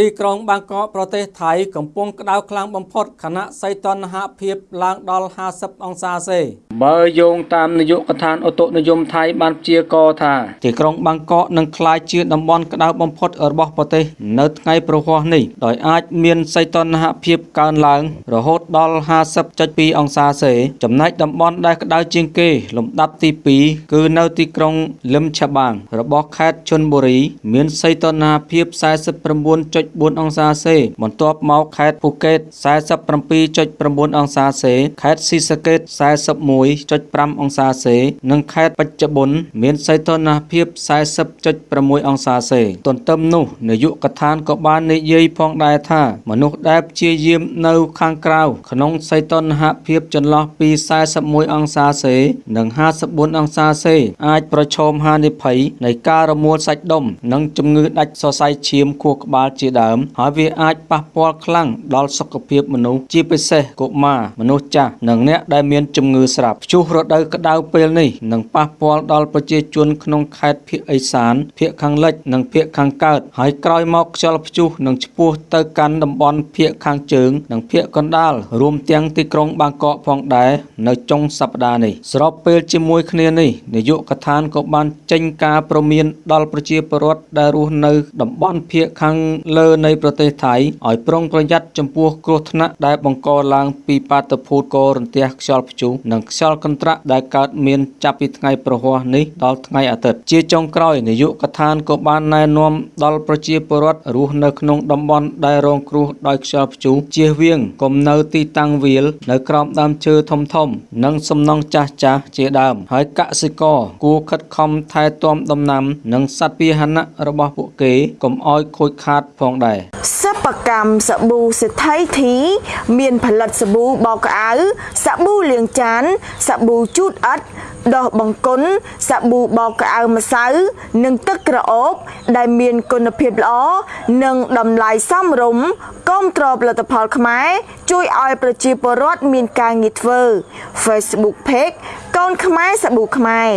ទីក្រុងបាងកកប្រទេសថៃកំពុងក្តៅខ្លាំងបំផុតខណៈសីតុណ្ហភាពឡើងដល់50អង្សាសេបើយោងតាមនាយកដ្ឋានឧតុនិយមថៃបានព្យាករណ៍ថាទីក្រុងបាងកកនឹងក្លាយជាតំបន់ក្តៅបំផុតរបស់ប្រទេសនៅថ្ងៃប្រហ័សនេះដោយអាចមានសីតុណ្ហភាពកើនឡើងរហូតដល់50.2អង្សាសេ ចំណែកតំបន់ដែលក្តៅជាងគេលំដាប់ទី2គឺនៅទីក្រុងលឹមឆាបាងរបស់ខេត្តជន់បូរី មានសីតុណ្ហភាព49.4អង្សាសេ បន្ទាប់មកខេត្តភូកេត47.9អង្សាសេ ខេត្តស៊ីសាកេត41.5អង្សាសេ និងខេត្តបច្ចុប្បន្នមានសីតុណ្ហភាព40.6អង្សាសេ ទន្ទឹមនោះនាយកដ្ឋានក៏បាននិយាយផងដែរថា មនុស្សដែលព្យាយាមនៅខាងក្រៅក្នុងសីតុណ្ហភាពចន្លោះពី41អង្សាសេ និង54អង្សាសេ អាចប្រឈមហានិភ័យនៃការរមួលសាច់ដុំនិងជំងឺដាច់សរសៃឈាមខួរក្បាលជាដើម ហើយវាអាចប៉ះពាល់ខ្លាំងដល់សុខភាពមនុស្សជាពិសេសកុមារមនុស្សចាស់និងអ្នកដែលមានជំងឺស្រាប់ព្យុះរដូវក្តៅពេលនេះនឹងប៉ះពាល់ដល់ប្រជាជនក្នុងខេត្តភៀកឦសានភៀកខាងលិចនិងភៀកខាងកើតហើយក្រោយមកខ្យល់ព្យុះនឹងឆ្ពោះទៅកាន់តំបន់ភៀកខាងជើង និងភៀកកណ្ដាលរួមទាំងទីក្រុងបាងកកផងដែរនៅចុងសប្តាហ៍នេះស្របពេលជាមួយគ្នានេះនាយកដ្ឋានក៏បានចេញការព្រមានដល់ប្រជាពលរដ្ឋដែលរស់នៅតំបន់ភៀកខាងលើនៃប្រទេសថៃឲ្យប្រុងប្រយ័ត្នចំពោះគ្រោះថ្នាក់ដែលបង្កឡើងពីបាតុភូតកោរន្ទះខ្យល់ព្យុះនិងខ្យល់កន្ត្រាក់ដែលកើតមានចាប់ពីថ្ងៃប្រហ័សនេះដល់ថ្ងៃអាទិត្យជាចុងក្រោយនាយកដ្ឋានក៏បានណែនាំដល់ប្រជាពលរដ្ឋរស់នៅក្នុងតំបន់ដែលរងគ្រោះដោយខ្យល់ព្យុះជៀសវាងកុំនៅទីតាំងវាលនៅក្រោមដើមឈើធំធំនិងសំណង់ចាស់ចាស់ជាដើមហើយកសិករគួរខិតខំថែទាំដំណាំ និងសត្វពាហនៈរបស់ពួកគេកុំឲ្យខូចខាតផងដែរសិប្បកម្មសាប៊ូសេដ្ឋីធី មានផលិតសាប៊ូបោកក្អៅសាប៊ូលាងចានសាប៊ូជូតអិតដោះបង្គន់សាប៊ូបោកក្អៅម្សៅ និងទឹកក្រអូប ដែលមានគុណភាពល្អនិងតម្លៃសមរម្យគាំទ្រផលិតផលខ្មែរជួយឲ្យប្រជាពលរដ្ឋមានការងារធ្វើ Facebook Page កូនខ្មែរសាប៊ូខ្មែរ